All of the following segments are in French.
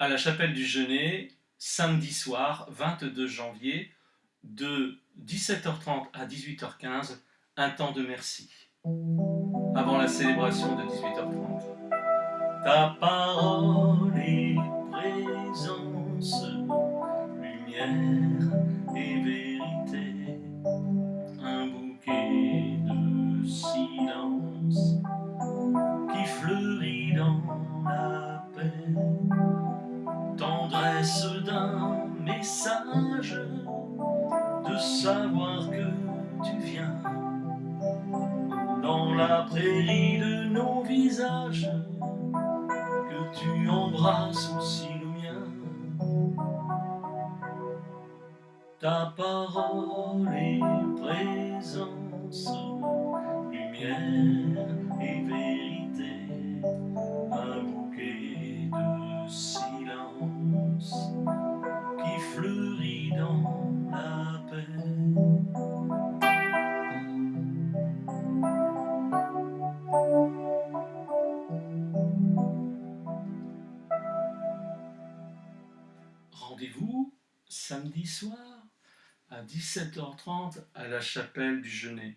à la chapelle du Genet, samedi soir, 22 janvier, de 17h30 à 18h15, un temps de merci. Avant la célébration de 18h30. Ta parole est présence, lumière et vérité, un bouquet de silence qui fleurit dans la d'un message, de savoir que tu viens dans la prairie de nos visages, que tu embrasses aussi le mien. Ta parole est présence, lumière Rendez-vous samedi soir à 17h30 à la chapelle du Genet,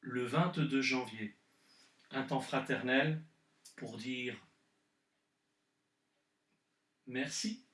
le 22 janvier. Un temps fraternel pour dire merci.